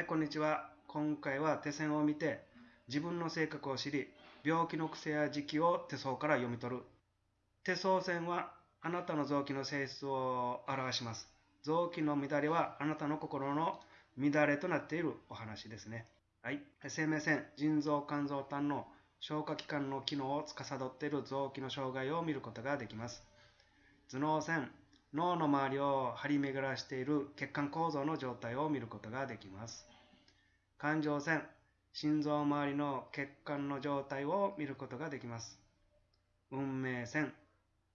はい、こんにちは。今回は手線を見て、自分の性格を知り、病気の癖や時期を手相から読み取る。手相線はあなたの臓器の性質を表します。臓器の乱れはあなたの心の乱れとなっているお話ですね。はい。生命線、腎臓、肝臓、胆の消化器官の機能を司っている臓器の障害を見ることができます。頭脳線、脳の周りを張り巡らしている血管構造の状態を見ることができます。感情線、心臓周りの血管の状態を見ることができます。運命線、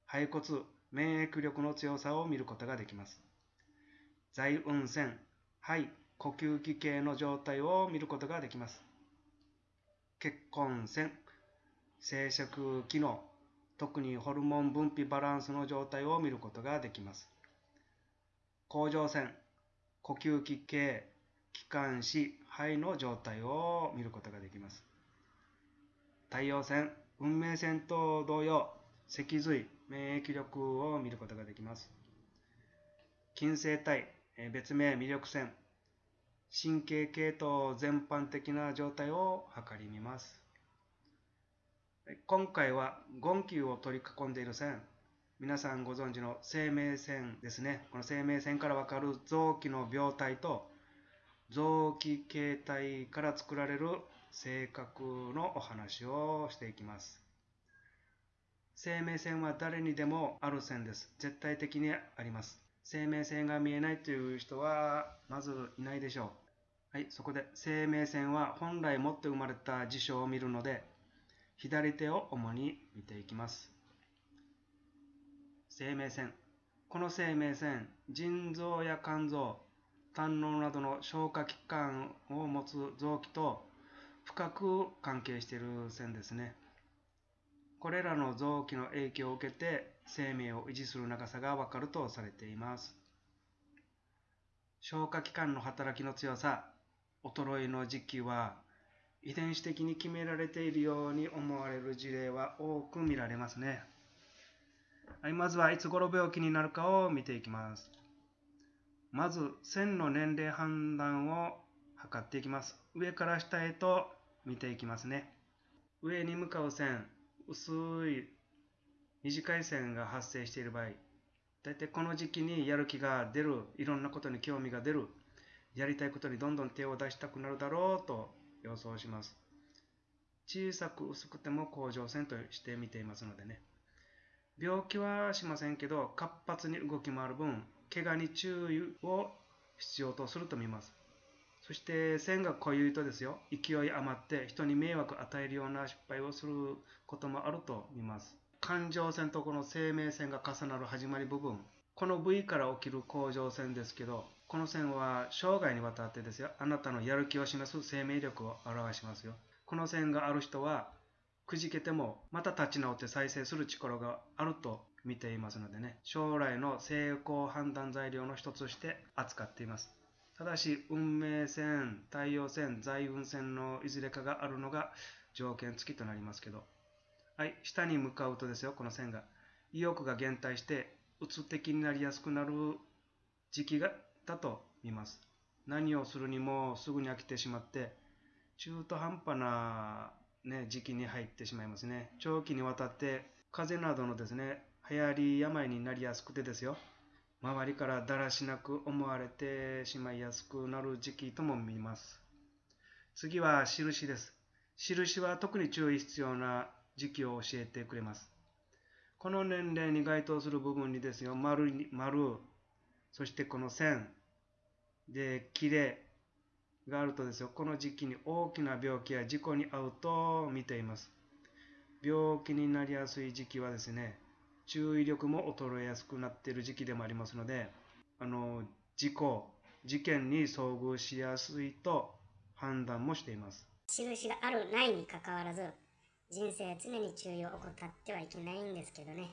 肺骨、免疫力の強さを見ることができます。財運線、肺、呼吸器系の状態を見ることができます。結婚線、生殖機能、特にホルモン分泌バランスの状態を見ることができます。甲状腺、呼吸器系、気管支、肺の状態を見ることができます。太陽線、運命線と同様、脊髄、免疫力を見ることができます。金星体、別名魅力線、神経系統全般的な状態を測り見ます。今回は言及を取り囲んでいる線、皆さんご存知の生命線ですね。この生命線からわかる臓器の病態と臓器形態から作られる性格のお話をしていきます。生命線は誰にでもある線です。絶対的にあります。生命線が見えないという人はまずいないでしょう。はい、そこで生命線は本来持って生まれた事象を見るので、左手を主に見ていきます。生命線。この生命線、腎臓や肝臓、胆のなどの消化器官を持つ臓器と深く関係している線ですね。これらの臓器の影響を受けて生命を維持する長さがわかるとされています。消化器官の働きの強さ、衰えの時期は遺伝子的に決められているように思われる事例は多く見られますね。はい、まずはいつ頃病気になるかを見ていきます。まず線の年齢判断を測っていきます。上から下へと見ていきますね。上に向かう線、薄い短い線が発生している場合、大体この時期にやる気が出る、いろんなことに興味が出る、やりたいことにどんどん手を出したくなるだろうと予想します。小さく薄くても甲状腺として見ていますのでね。病気はしませんけど、活発に動き回る分、怪我に注意を必要とすると見ます。そして線が濃ゆいとですよ、勢い余って人に迷惑を与えるような失敗をすることもあると見ます。感情線とこの生命線が重なる始まり部分、この部位から起きる甲状腺ですけど、この線は生涯にわたってですよ、あなたのやる気を示す生命力を表しますよ。この線がある人は、くじけてもまた立ち直って再生する力があると見ていますのでね、将来の成功判断材料の一つとして扱っています。ただし、運命線、太陽線、財運線のいずれかがあるのが条件付きとなりますけど、はい、下に向かうとですよ、この線が。意欲が減退して、うつ的になりやすくなる時期がだと見ます。何をするにもすぐに飽きてしまって、中途半端な、ね、時期に入ってしまいますね。長期にわたって風邪などのですね、流行り病になりやすくてですよ。周りからだらしなく思われてしまいやすくなる時期とも見ます。次は印です。印は特に注意必要な時期を教えてくれます。この年齢に該当する部分にですよ、丸、丸、そしてこの線、で、切れがあるとですよ、この時期に大きな病気や事故に遭うと見ています。病気になりやすい時期はですね、注意力も衰えやすくなっている時期でもありますので、あの、事故、事件に遭遇しやすいと判断もしています。印があるないにかかわらず、人生常に注意を怠ってはいけないんですけどね。